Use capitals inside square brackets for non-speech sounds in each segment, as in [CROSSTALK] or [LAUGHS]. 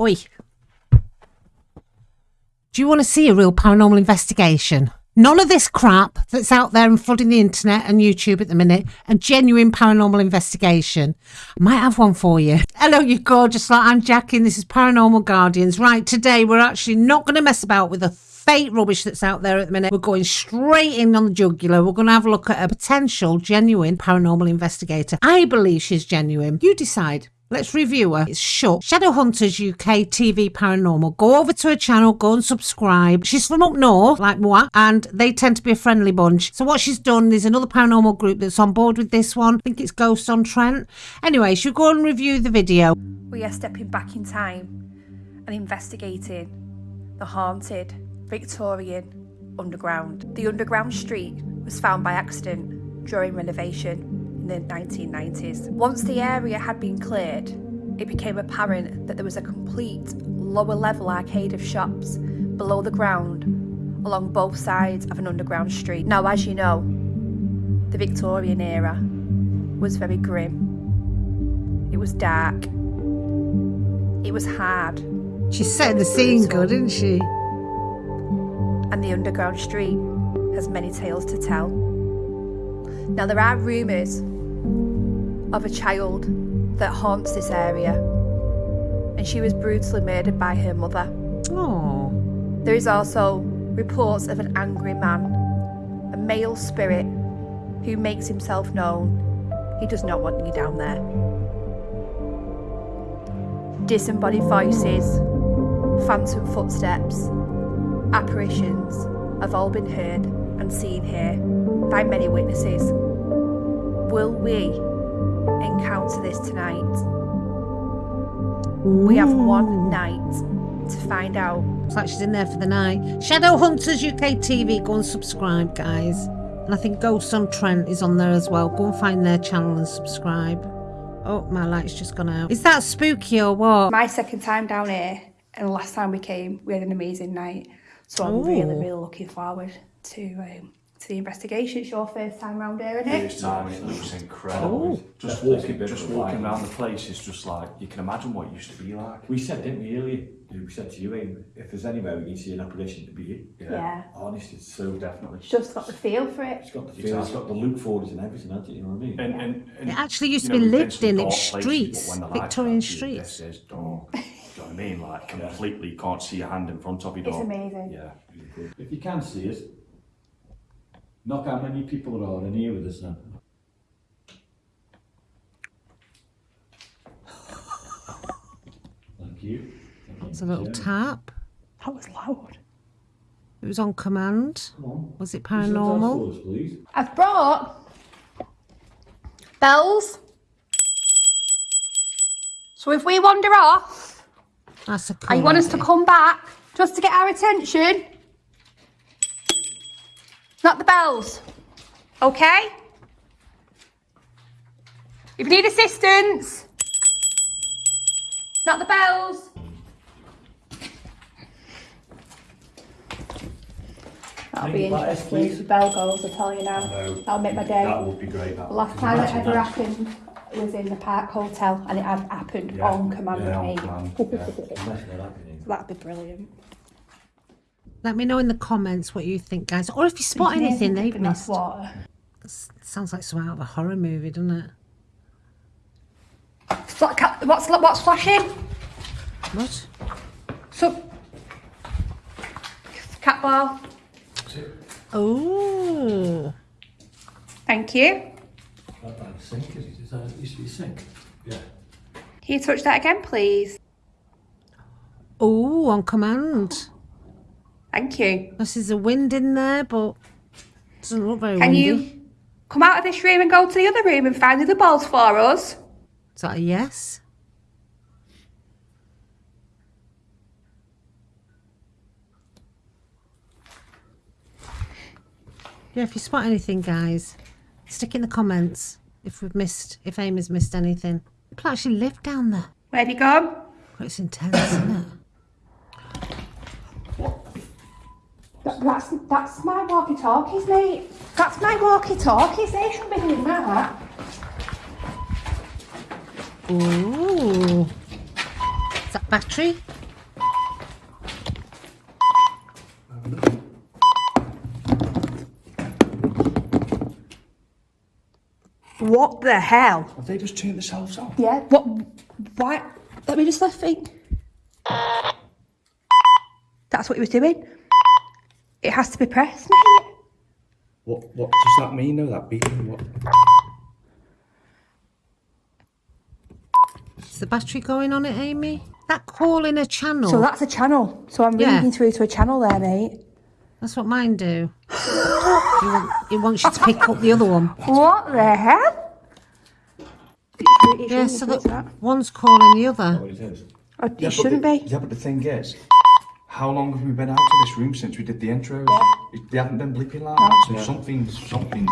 Oi. Do you want to see a real paranormal investigation? None of this crap that's out there and flooding the internet and YouTube at the minute. A genuine paranormal investigation. I might have one for you. Hello, you gorgeous lot. I'm Jackie and this is Paranormal Guardians. Right, today we're actually not going to mess about with the fake rubbish that's out there at the minute. We're going straight in on the jugular. We're going to have a look at a potential genuine paranormal investigator. I believe she's genuine. You decide. Let's review her. It's shut. Shadowhunters UK TV Paranormal. Go over to her channel, go and subscribe. She's from up north, like moi, and they tend to be a friendly bunch. So what she's done, there's another paranormal group that's on board with this one. I think it's Ghost on Trent. Anyway, she'll go and review the video. We are stepping back in time and investigating the haunted Victorian underground. The underground street was found by accident during renovation the 1990s. Once the area had been cleared, it became apparent that there was a complete lower level arcade of shops below the ground along both sides of an underground street. Now, as you know, the Victorian era was very grim. It was dark. It was hard. She's setting the scene good, isn't she? And the underground street has many tales to tell. Now, there are rumours of a child that haunts this area, and she was brutally murdered by her mother. Oh. There is also reports of an angry man, a male spirit who makes himself known. He does not want you down there. Disembodied voices, phantom footsteps, apparitions have all been heard and seen here by many witnesses. Will we encounter this tonight. We have one night to find out. It's like she's in there for the night. Shadow Hunters UK TV, go and subscribe, guys. And I think Ghost on Trent is on there as well. Go and find their channel and subscribe. Oh, my light's just gone out. Is that spooky or what? My second time down here, and last time we came, we had an amazing night. So I'm Ooh. really, really looking forward to um, to the investigation. It's your first time round here, isn't it? First time, it looks incredible. Oh, just walking, just walking around the place is just like, you can imagine what it used to be like. We said, didn't we, earlier? We said to you, Aim, if there's anywhere we can see an apparition to be Yeah. yeah. Honestly, it's so definitely. It's just got the feel for it. It's got the feel, exactly. it's got the look forward and everything, hasn't it? You know what I mean? And, and, and, it actually used to be lived in, its streets, Victorian streets. This is dark. Do you know what I mean? Like, completely can't see a hand in front of your you. It's amazing. Yeah. If you can see us, Knock how many people are in here with us now. [LAUGHS] Thank you. It's a little tap. That was loud. It was on command. On. Was it paranormal? Us, I've brought bells. So if we wander off, That's a cool and you want idea. us to come back just to get our attention, not the bells. Okay? If you need assistance, not the bells. That'll be interesting. If the bell goes, I tell you now. That'll make my day. That would be great. That. Last time it ever that. happened was in the Park Hotel and it had happened yeah. on command yeah, of me. Command. yeah. [LAUGHS] that'd be brilliant. Let me know in the comments what you think, guys. Or if you spot anything they've missed. Water. Sounds like some out of a horror movie, doesn't it? What's what's flashing? What? So, cat ball. Oh. Thank you. That sink, is it? Is that used to be sink? Yeah. Can you touch that again, please? Oh, on command. Thank you. This is a wind in there, but doesn't look very Can windy. you come out of this room and go to the other room and find the other balls for us? Is that a yes? Yeah, if you spot anything, guys, stick in the comments if we've missed, if Amy's missed anything. People actually live down there. Where have you gone? Well, it's intense, isn't it? That's that's my walkie-talkies, mate. That's my walkie-talkies. Eh? They should be doing that. Ooh. Is that Battery? What the hell? Have they just turned themselves off? Yeah. What? Why? Let me just left think. That's what he was doing. It has to be pressed, mate. What What does that mean though? That beeping? What? Is the battery going on it, Amy? That call in a channel. So that's a channel. So I'm Yeah. reading through to a channel there, mate. That's what mine do. It want- it wants you to pick up the other one. What the hell? Yeah, so that one's calling the other. What it is. Oh, it shouldn't be. Yeah, but the thing is, how long have we been out of this room since we did the intros? It- They haven't been bleeping like that, so something's something's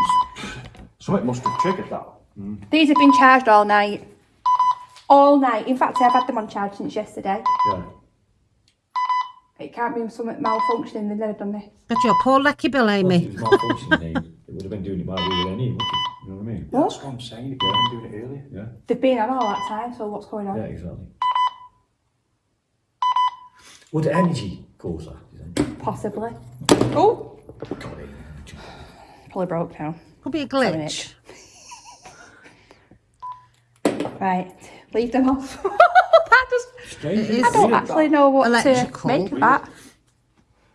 something must have triggered that. Mm. These have been charged all night. All night. In fact, I've had them on charge since yesterday. Yeah. It can't be something malfunctioning. They've never done this. Got your poor lucky bill, If Amy. it malfunctioning, it would have been doing it while we were in here, wouldn't it? You know what I mean? That's what I'm saying. You've been doing it earlier. Yeah. They've been on all that time. So what's going on? Yeah, exactly. Would the energy cause that, you think? Possibly. Oh, probably broke now. Could be a glitch. Right, leave them off. [LAUGHS] that just. Strange. I don't actually know what Electrical. to make of that.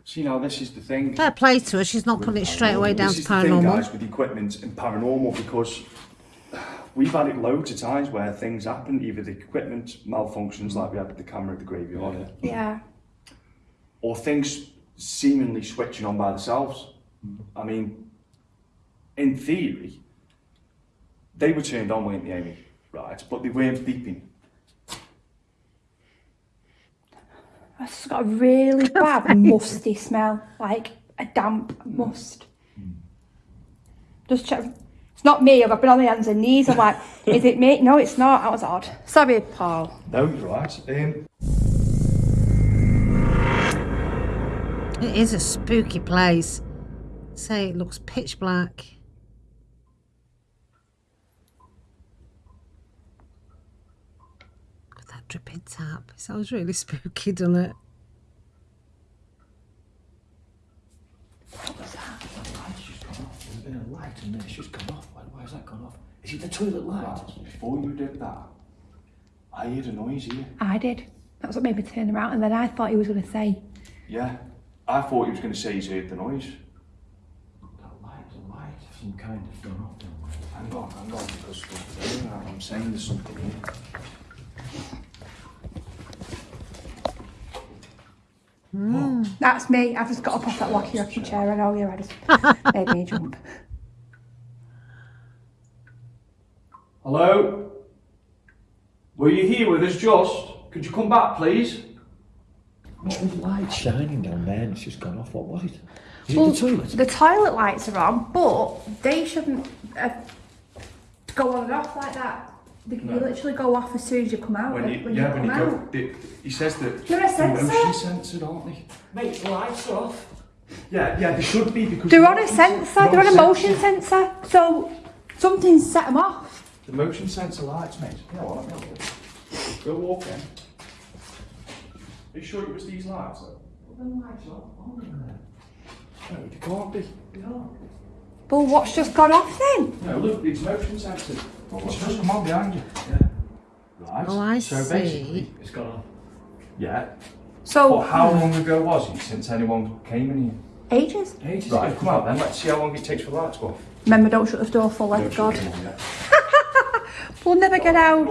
See now, this is the thing. Fair play to her. She's not putting it straight away down this to is the thing, paranormal. guys, with equipment and paranormal because we've had it loads of times where things happen. Either the equipment malfunctions, like we had with the camera at the graveyard, Yeah. Or things seemingly switching on by themselves. I mean, in theory, they were turned on, weren't they, Amy? Right, but they weren't beeping. It's got a really bad [LAUGHS] musty smell, like a damp must. Just check. It's not me. I've been on my hands and knees. I'm like, is it me? No, it's not. That was odd. Sorry, Paul. No, you're right. Um, It is a spooky place. Say it looks pitch black. Look at that dripping tap. It sounds really [LAUGHS] spooky, doesn't it? There's been a light in there, it's just gone off. Why, why has that gone off? Is it the toilet light? before you did that, I heard a noise here. I did. That's what made me turn around, and then I thought he was going to say, Yeah, I thought he was going to say he's heard the noise. That light, the light of some kind of gone off down there. Hang on, hang on, because I'm saying there's something here. Hmm. "That's me." I've just got up off that wacky rocking chair. I know you. I just made me jump. Hello? Were you here with us just? Could you come back, please? What was light shining down there and it's just gone off? What was it? Is Well, it the toilet? The toilet lights are on, but they shouldn't uh, go on and off like that. They can literally go off as soon as you come out. When you, when yeah, you when you go, out. the, he says that You're a sensor. motion censored, aren't they? Mate, the lights are off. Yeah, yeah, they should be because They're the on a motion sensor. sen- They're on a motion sensor. So something's set them off. The motion sensor lights, mate. Yeah, well, let me have a look. Go walk in. Are you sure it was these lights? though? The lights are on there. No, they can't be. Well, what's just gone off then? No, look, it's motion censored. It's just come on behind you. Yeah. Right. Oh, I so see. basically, It's gone off. yeah. So But how long ago was it since anyone came in here? ages. Ages Right, ago. come on then, let's see how long it takes for the lights to go off. Remember, don't shut the door for, Don't God, shut them on yet. we'll never get out.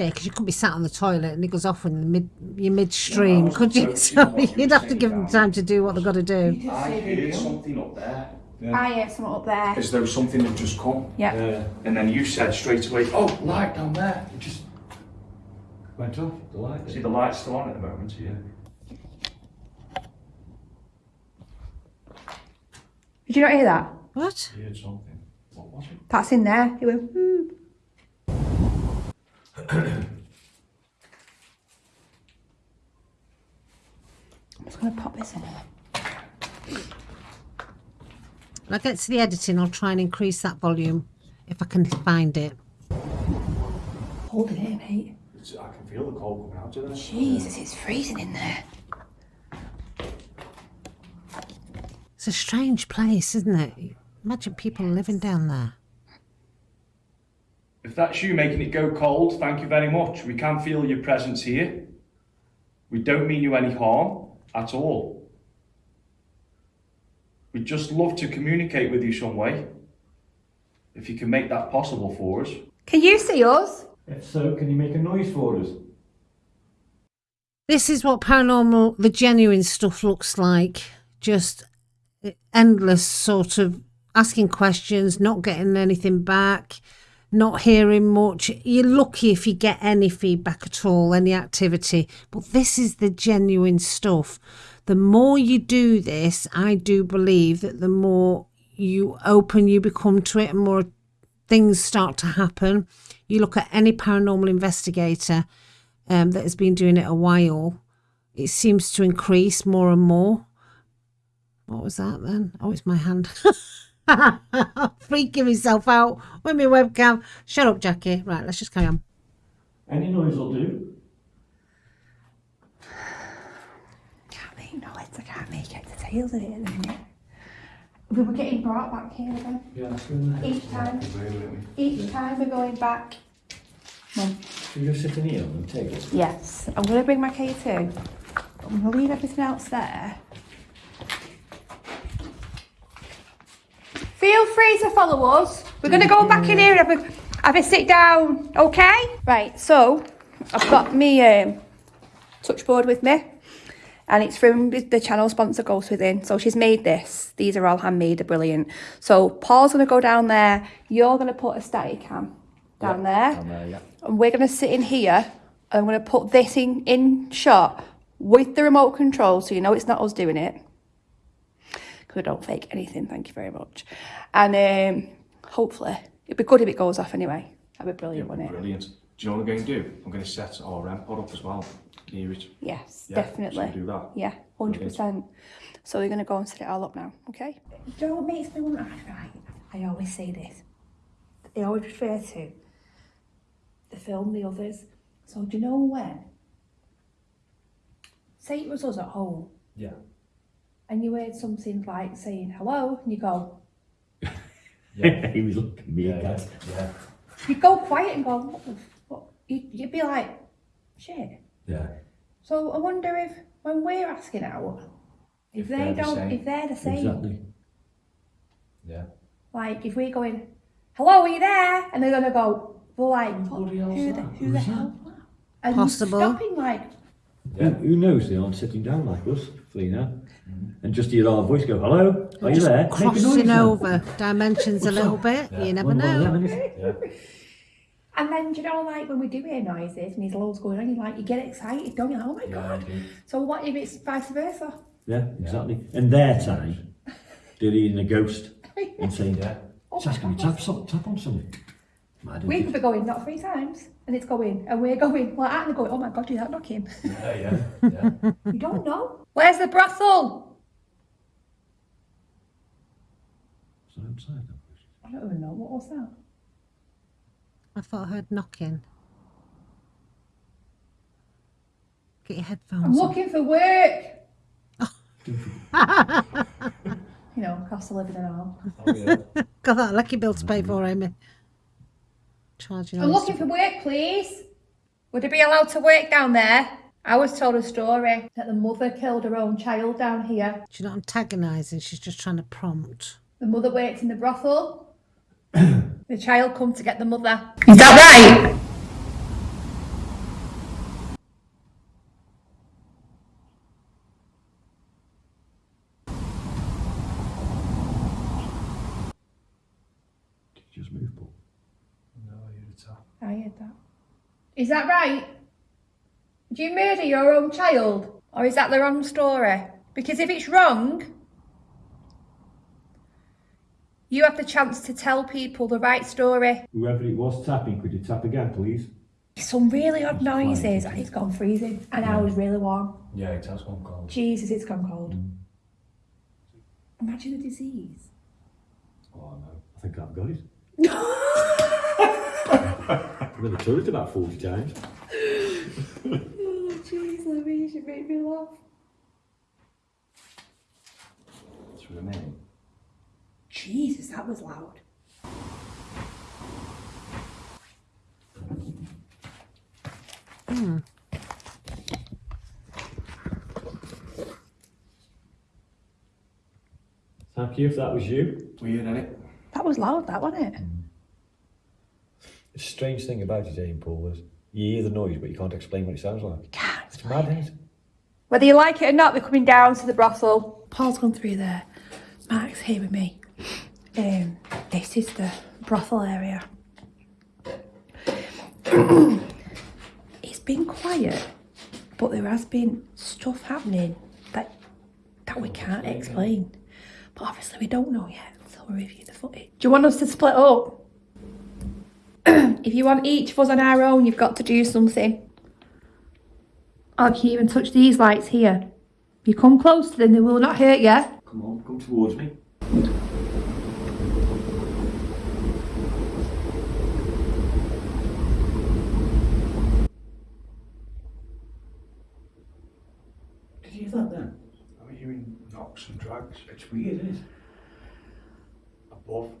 Yeah, because you could be sat on the toilet and it goes off in the mid, your midstream, was could you? totally [LAUGHS] So what you you'd have to give them time to do what they've got to do. I heard something up there, I heard something up there. as though something that just come. Yeah. Yeah. And then you said straight away, oh, light down there. It just, Went off, the light. see the light's still on at the moment. Yeah. Did you not hear that? What? I heard something. What was it? That's in there. It went. Hmm. I'm just gonna pop this in. here. When I get to the editing, I'll try and increase that volume if I can find it. Hold it here, mate. It's, I can feel the cold coming out, isn't it? Jesus, it's freezing in there. It's a strange place, isn't it? Imagine people living down there. If that's you making it go cold, thank you very much. We can feel your presence here. We don't mean you any harm at all. We'd just love to communicate with you some way. If you can make that possible for us. Can you see us? If so, can you make a noise for us? This is what paranormal, the genuine stuff looks like. Just endless sort of asking questions, not getting anything back, not hearing much. You're lucky if you get any feedback at all, any activity. But this is the genuine stuff. The more you do this, I do believe that the more you open, you become to it, and more things start to happen. You look at any paranormal investigator um, that has been doing it a while, it seems to increase more and more. What was that then? Oh, it's my hand. [LAUGHS] [LAUGHS] Freaking myself out with my webcam. Shut up, Jackie. Right, let's just carry on. Any noise will do. Can't make noise, I can't make it to tails of it at the minute. We were getting brought back here again. Yeah, that's good. Each time, each time we're going back. Mum. Can you just sit in here on the table? Yes, I'm going to bring my K2. I'm going to leave everything else there. Feel free to follow us. We're going to go back in here and have a, have a sit down, okay? Right, so I've got me um, touchboard with me. And it's from the the channel sponsor Ghost Within. So she's made this. These are all handmade, they're brilliant. So Paul's going to go down there. You're going to put a static cam down there Down there, yeah. and we're going to sit in here and I'm going to put this in, in shot with the remote control so you know it's not us doing it. Because we don't fake anything, thank you very much. And um, hopefully, it'd be good if it goes off anyway. That'd be brilliant, wouldn't it? Brilliant. Do you know what I'm going to do? I'm going to set our REM pod up as well. Near it. Yes, Yeah, definitely. so do that. Yeah, 100%. So we're going to go and set it all up now, okay? Do you know what makes me want to right? I always say this. I always refer to the film The Others. So do you know when? Say it was us at home Yeah. And you heard something like saying hello and you go, [LAUGHS] Yeah. he was looking at me Yeah, again. yeah. you go quiet and go, what the fuck? You'd, you'd be like, shit. Yeah. So I wonder if when we're asking out, if, If they don't, same. if they're the same, Exactly. Yeah. like if we're going, hello, are you there? And they're gonna go, well, like, what, who the, that? who Who's the that? hell? And Possible. stopping like, Who, who knows they aren't sitting down like us, Felina? And just hear our voice go, hello, are you there? Make a noise crossing over dimensions a little bit. You never One know. them. Yeah. [LAUGHS] and then do you know, like when we do hear noises and there's loads going on, you like you get excited, don't you? Like, oh my god! So what if it's vice versa? Yeah, exactly. And their time, they're eating a ghost and saying, [LAUGHS] Yeah. it's asking me to tap, some- tap on something. Mad, We isn't could be going not three times, and it's going, and we're going. Well, I'm going. Oh my god, do you that knocking? Yeah, yeah. yeah. [LAUGHS] You don't know. Where's the brothel? So outside, then. I don't even know. What was that? I thought I heard knocking. Get your headphones I'm on. looking for work. [LAUGHS] you know, cost of living and all. Oh, yeah. [LAUGHS] Got that lucky bill to pay for, Amy. Charging I'm all looking for work, please. Would I be allowed to work down there? I was told a story that the mother killed her own child down here. She's not antagonising, she's just trying to prompt. The mother worked in the brothel. [COUGHS] the child come to get the mother. Is that right? Did you just move, Paul? No, you're a tap. I heard that. Is that right? Do you murder your own child? Or is that the wrong story? Because if it's wrong, you have the chance to tell people the right story. Whoever it was tapping, could you tap again, please? Some really odd noises and it's gone freezing and I was really warm. Yeah, it has gone cold. Jesus, it's gone cold. Mm. Imagine the disease. Oh, no. I think I've got it. [LAUGHS] I've been to the toilet about 40 times. Oh, jeez, Louise, you make me laugh. That's what I mean. Jesus, that was loud. Hmm. Thank you if that was you. Weird, isn't it? That was loud, that wasn't it? The strange thing about it, Jane Paul, is you hear the noise, but you can't explain what it sounds like. Can't It's mad, isn't it? Whether you like it or not, they're coming down to the brothel. Paul's gone through there. Mark's here with me. Um, this is the brothel area. [CLEARS THROAT] it's been quiet, but there has been stuff happening that that we can't explain. But obviously, we don't know yet so we'll review the footage. Do you want us to split up? [CLEARS THROAT] if you want each of us on our own, you've got to do something. I can even touch these lights here. If you come close to them, they will not hurt you. Come on, come towards me. Did you hear that then? I'm hearing knocks and drags. It's weird, isn't it? Above.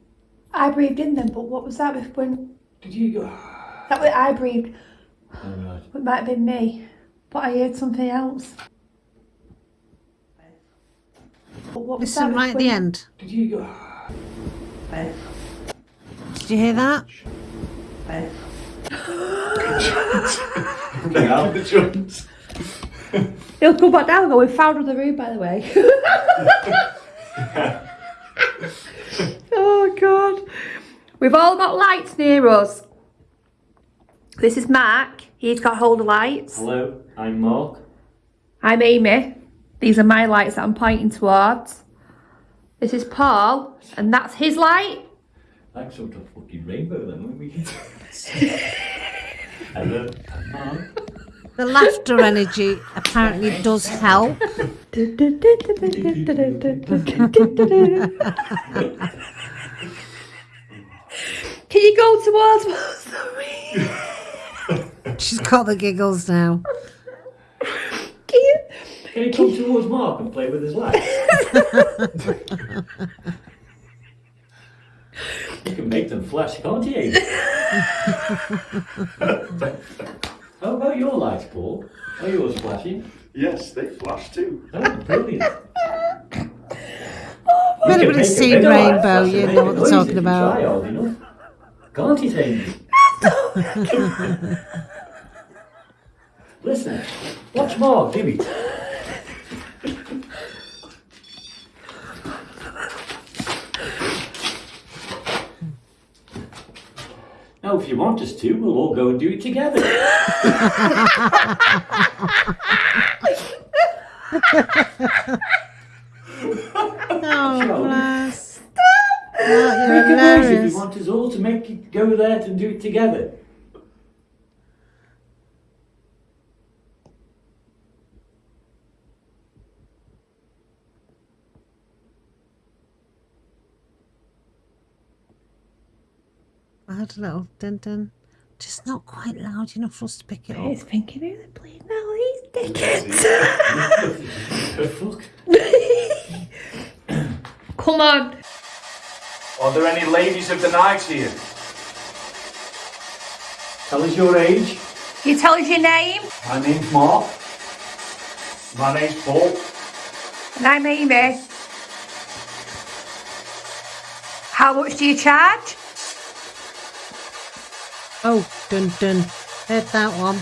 I breathed in them, but what was that with when Did you go? that was I breathed? Oh, right. It might have been me, but I heard something else. But what was Listen that right at the when- end. Did you go? Did you hear that? Out the joints. He'll come back down and go, we found another room, by the way. [LAUGHS] [LAUGHS] oh, God. We've all got lights near us. This is Mark. He's got hold of lights. Hello, I'm Mark. I'm Amy. These are my lights that I'm pointing towards. This is Paul, and that's his light. That's sort of fucking rainbow then, won't we? [LAUGHS] Hello, I'm Mark. The laughter energy apparently does help. [LAUGHS] Can you go towards [LAUGHS] me? She's got the giggles now. Can you? Can he come towards Mark and play with his lights? you can make them flash, can't you? [LAUGHS] How about your lights, Paul? Are yours flashing? Yes, they flash too. Oh, brilliant. If anybody's seen Rainbow, you know what they're talking about. Try hard enough. Can't he, Amy? [LAUGHS] Listen, watch Mark do it. Now, if you want us to, we'll all go and do it together. [LAUGHS] Oh, bless. Oh, Make you're a noise if you want us all to make it go there to do it together. I had a little dun dun. Just not quite loud enough for us to pick it up. He's thinking, who the bleeding hell these dickheads? Fuck. [LAUGHS] Come on. Are there any ladies of the night here? Tell us your age. You tell us your name, My name's Mark. My name's Paul. and I'm Amy. How much do you charge? Oh, dun dun. Heard that one.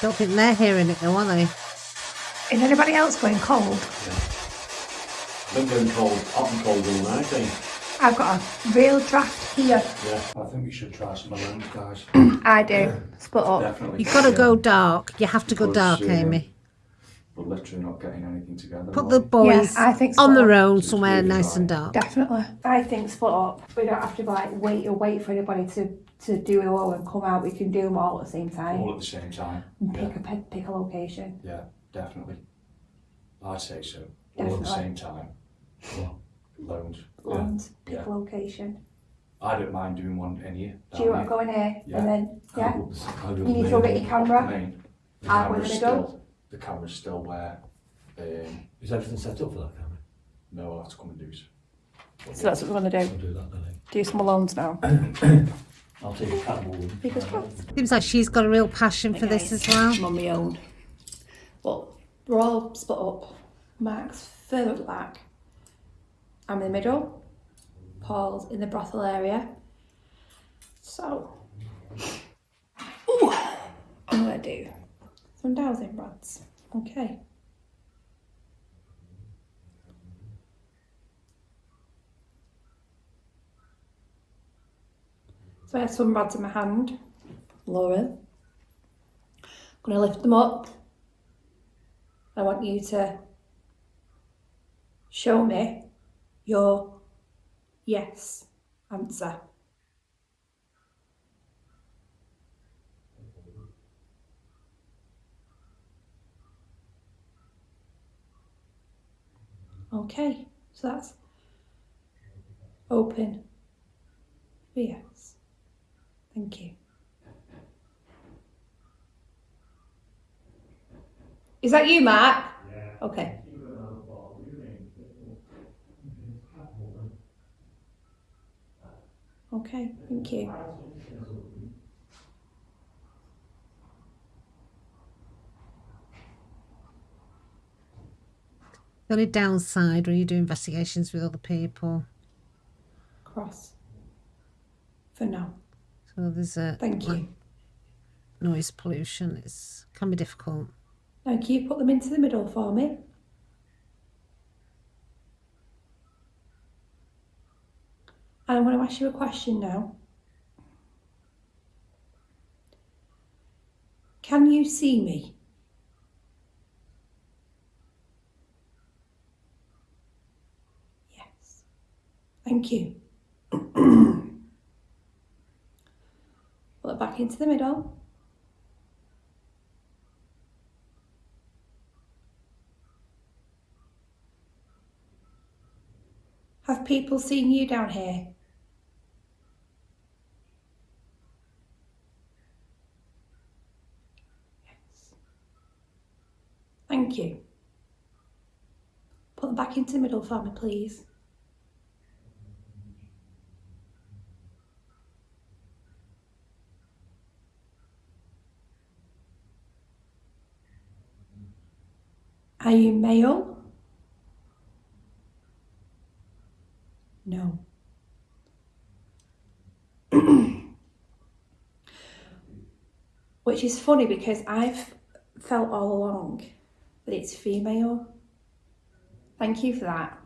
Don't think they're hearing it though, are they? Is anybody else going cold? I'm going cold, hot and cold all night, eh? I've got a real draft here. Yeah. I think we should try some balloons, guys. I do. Split up. Definitely. You've got to Yeah. go dark. You have to go dark, uh, Amy. We're literally not getting anything together. Put the we? boys I think on so. their own It's somewhere really nice and dark. Definitely. I think split up. We don't have to like wait or wait for anybody to, to do it all and come out. We can do them all at the same time. all at the same time. and Yeah, pick a pick, pick a location. yeah, definitely. I'd say so. All at the same time. Loans. Yeah. Pick yeah. a location. I don't mind doing one in here. Do you want to go in here Yeah. and then, yeah? I'll up the- I'll go You need to go get your door. camera. Main. The I'll go in camera's the still, the camera's still where, um, Is everything set up for that camera? no, I'll have to come and do it. So that's what we're going to I'll do. do that then. Do some Malones now. eh? [COUGHS] I'll take a catwalk. Fingers crossed. Seems like she's got a real passion for this as well. I'm on my own. But we're all split up. Mark's further at the back. I'm in the middle. Paul's in the brothel area. So, ooh, I'm gonna do some dowsing rods. Okay. So I have some rods in my hand. Lauren. I'm going to lift them up. I want you to show me your yes answer. Okay, so that's open yes. Thank you. Is that you, Mark? Yeah. Okay. Okay, thank you. The only downside when you do investigations with other people, Cross. For now. so there's a Thank you. noise pollution. It's can be difficult. Thank you put them into the middle for me? I want to ask you a question now. Can you see me? Yes. Thank you. [CLEARS THROAT] Pull it back into the middle. Have people seen you down here? Thank you. Put them back into the middle for me, please. Are you male? No. [CLEARS THROAT] Which is funny because I've felt all along that it's female. Thank you for that.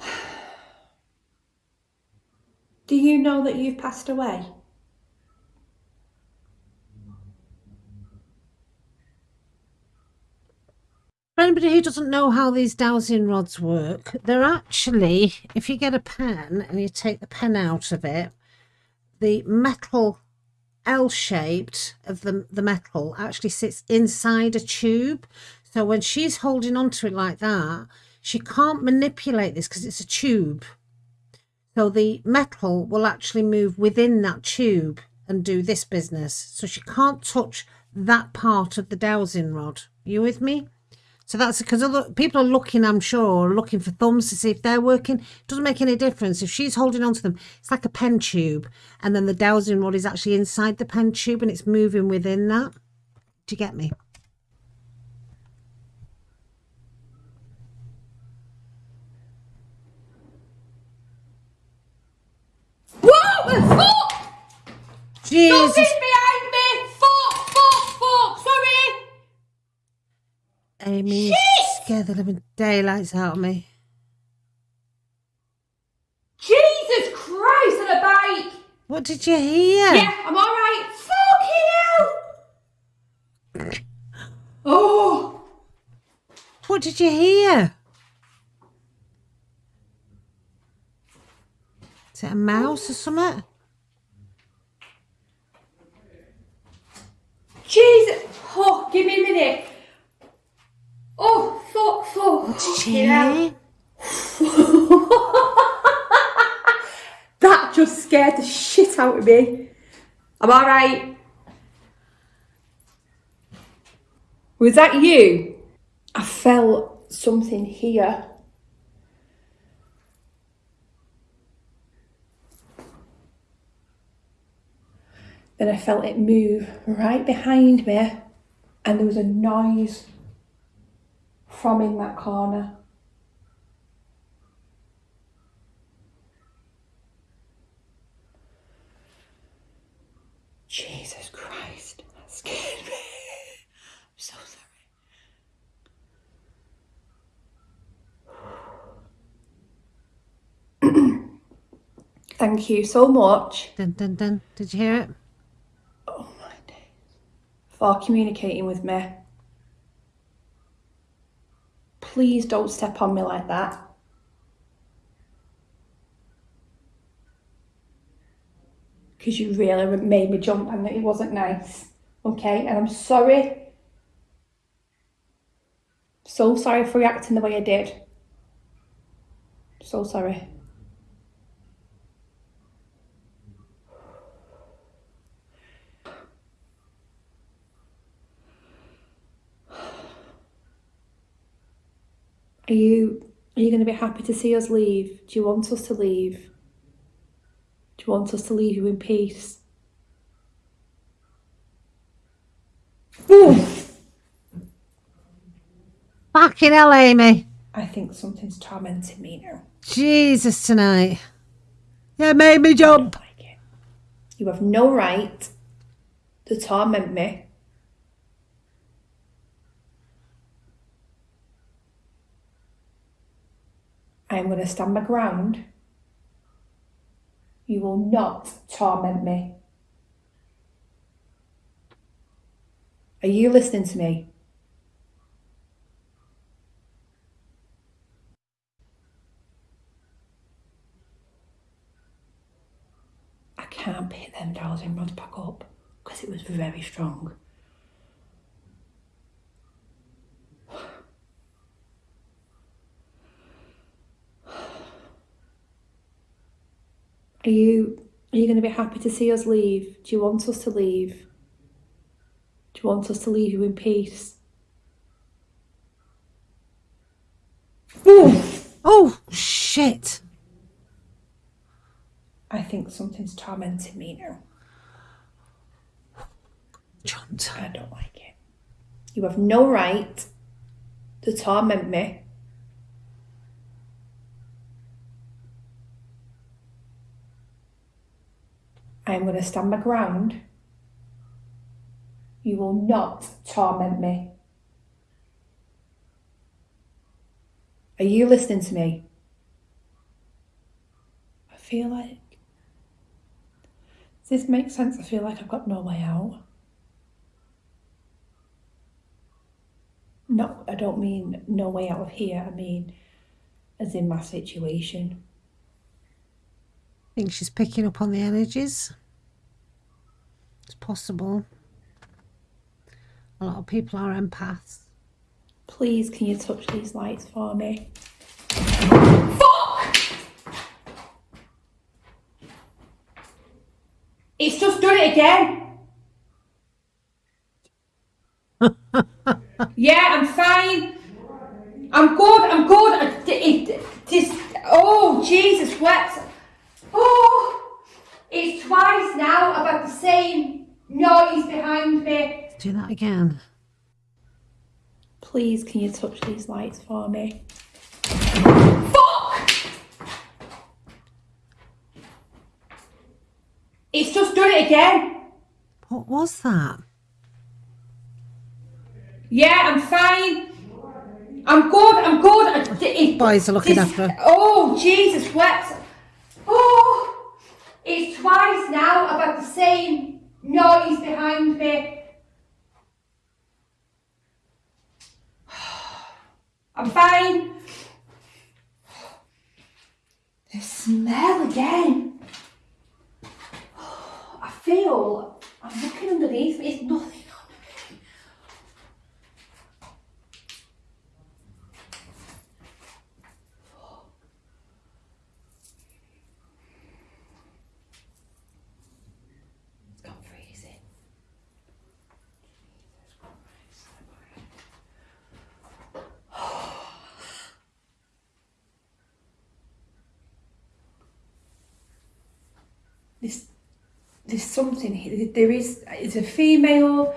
[SIGHS] Do you know that you've passed away? For anybody who doesn't know how these dowsing rods work, they're actually, if you get a pen and you take the pen out of it, the metal L shaped of the, the metal actually sits inside a tube. So when she's holding onto it like that, she can't manipulate this because it's a tube. So the metal will actually move within that tube and do this business. So she can't touch that part of the dowsing rod. You with me? So that's because other people are looking, I'm sure, looking for thumbs to see if they're working. It doesn't make any difference. If she's holding on to them, it's like a pen tube. And then the dowsing rod is actually inside the pen tube and it's moving within that. Do you get me? Whoa! Fuck! Jesus. Something's behind me! Fuck! Fuck! Fuck! Sorry! Amy, you scared the living daylights out of me. Jesus Christ on a bike! What did you hear? Yeah, I'm alright. Fucking hell! Oh! What did you hear? Is it a mouse or something? Jesus! Oh, give me a minute. Hell. [LAUGHS] hear? scared the shit out of me. I'm alright. Was that you? I felt something here. Then I felt it move right behind me, and there was a noise from in that corner. Jesus Christ, that scared me. I'm so sorry. Thank you so much Dun dun dun. Did you hear it? Oh my days. For communicating with me. Please don't step on me like that. Because you really made me jump and it wasn't nice. Okay, and I'm sorry. So sorry for reacting the way I did. So sorry. Are you are you going to be happy to see us leave? Do you want us to leave? Do you want us to leave you in peace? Ooh, [LAUGHS] Fucking hell, Amy. I think something's tormenting me now. Jesus tonight. Yeah, made me jump. like. You have no right to torment me. I am going to stand my ground. You will not torment me. Are you listening to me? I can't pick them dowsing rods back up because it was very strong. Are you are you going to be happy to see us leave? Do you want us to leave? Do you want us to leave you in peace? Ooh, Oh, shit. I think something's tormenting me now. Jumped. I don't like it. You have no right to torment me. I am going to stand my ground. You will not torment me. Are you listening to me? I feel like. Does this make sense? I feel like I've got no way out. No, I don't mean no way out of here. I mean, as in my situation. I think she's picking up on the energies. It's possible. A lot of people are empaths. Please, can you touch these lights for me? Fuck! It's just done it again. [LAUGHS] yeah, I'm fine. I'm good. I'm good. It, it, this, oh, Jesus, what? Oh, it's twice now. I've had the same noise behind me. Do that again. Please, can you touch these lights for me? Fuck! It's just done it again. What was that? Yeah, I'm fine. I'm good. I'm good. I, it, Boys are looking this- after her. Oh, Jesus, what? Oh, it's twice now. I've the same noise behind me. [SIGHS] I'm fine. The smell again. [SIGHS] I feel I'm looking underneath me. It's nothing under me. There's, there's something here. There is. It's a female.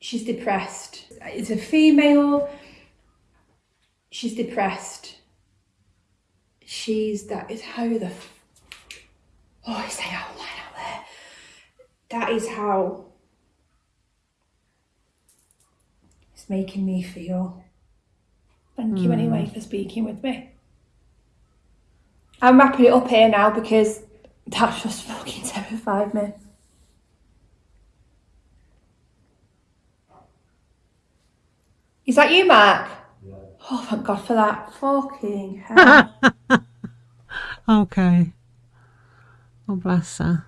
She's depressed. It's a female. She's depressed. She's that is how the. Oh, I say out loud out there. That is how. It's making me feel. Thank you anyway hmm. for speaking with me. I'm wrapping it up here now because that just fucking terrified me. Is that you, Mark? Oh, thank God for that. Fucking [LAUGHS] hell. Okay. Oh, bless her.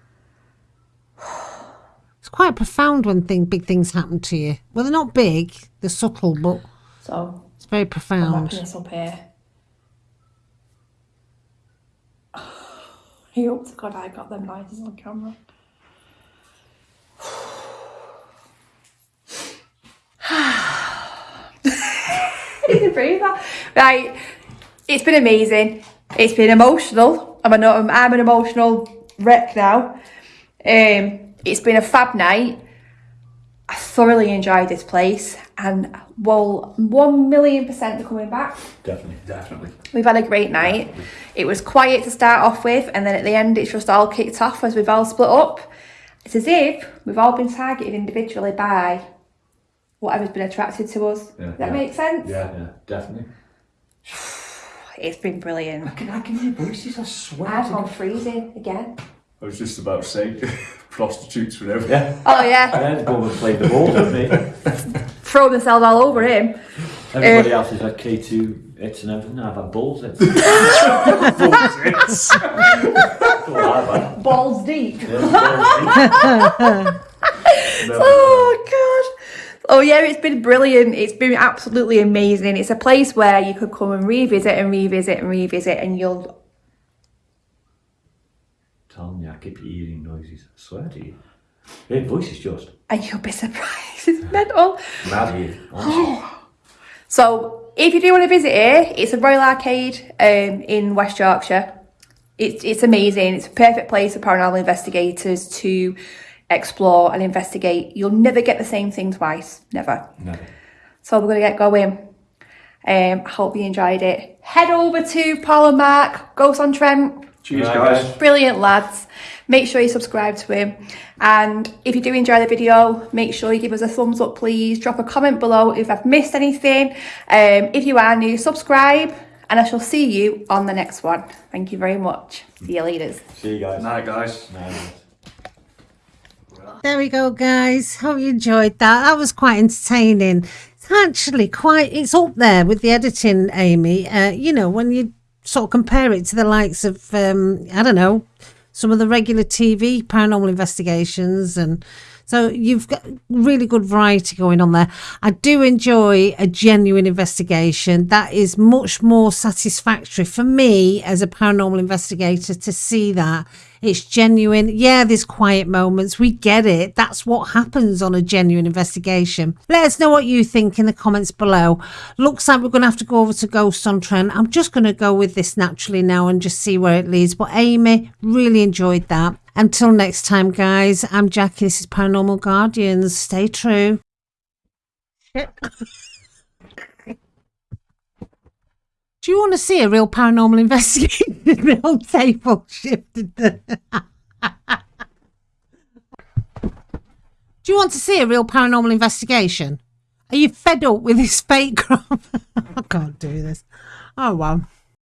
It's quite profound when thing, big things happen to you. Well, they're not big, they're subtle, but so, it's very I'm profound. wrapping this up here. I hope to God I got them lighters on camera. [SIGHS] Right, it's been amazing. It's been emotional. I'm, an, I'm an emotional wreck now. Um, it's been a fab night. I thoroughly enjoyed this place and well, one million percent are coming back. Definitely. Definitely. We've had a great night. It was quiet to start off with, and then at the end, it's just all kicked off as we've all split up. It's as if we've all been targeted individually by whatever's been attracted to us. Yeah. Does that Yeah. make sense? Yeah, yeah, definitely. [SIGHS] It's been brilliant. I can, I can hear voices, I swear. I've gone freezing again. I was just about to say, [LAUGHS] prostitutes whatever. Yeah. Oh yeah, And then go and play the ball, don't they? [LAUGHS] throw themselves all over him. Everybody uh, else is had K2 hits and everything. I've had balls hits. That's all I've had. Balls deep. Yeah, balls deep. [LAUGHS] Oh god. Oh yeah, it's been brilliant. It's been absolutely amazing. It's a place where you could come and revisit and revisit and revisit, and you'll Tell me, I keep hearing noises. I swear to you. Her voice is just and you'll be surprised. It's mental. mad here. So if you do want to visit here, it's a Royal Arcade um, in West Yorkshire. It's it's amazing. It's a perfect place for paranormal investigators to explore and investigate. You'll never get the same thing twice. Never. Never. So we're gonna get going. Um, I hope you enjoyed it. Head over to Paul and Mark, Ghost on Trent. Cheers, guys. guys. Brilliant lads. Make sure you subscribe to him. And if you do enjoy the video, make sure you give us a thumbs up, please. Drop a comment below if I've missed anything. Um, if you are new, subscribe. And I shall see you on the next one. Thank you very much. See you later. See you guys. Night, guys. Night. There we go, guys. Hope you enjoyed that. That was quite entertaining. It's actually quite, it's up there with the editing, Amy. Uh, you know, when you sort of compare it to the likes of, um, I don't know, some of the regular TV paranormal investigations. And so you've got really good variety going on there. I do enjoy a genuine investigation. That is much more satisfactory for me as a paranormal investigator to see that it's genuine. Yeah, there's quiet moments. We get it. That's what happens on a genuine investigation. Let us know what you think in the comments below. Looks like we're going to have to go over to Ghost on Trent. I'm just going to go with this naturally now and just see where it leads. But Amy, really enjoyed that. Until next time, guys, I'm Jackie. This is Paranormal Guardians. Stay true. Do you want to see a real paranormal investigation? [LAUGHS] the whole table shifted. [LAUGHS] Do you want to see a real paranormal investigation? Are you fed up with this fake crap? [LAUGHS] I can't do this. Oh well.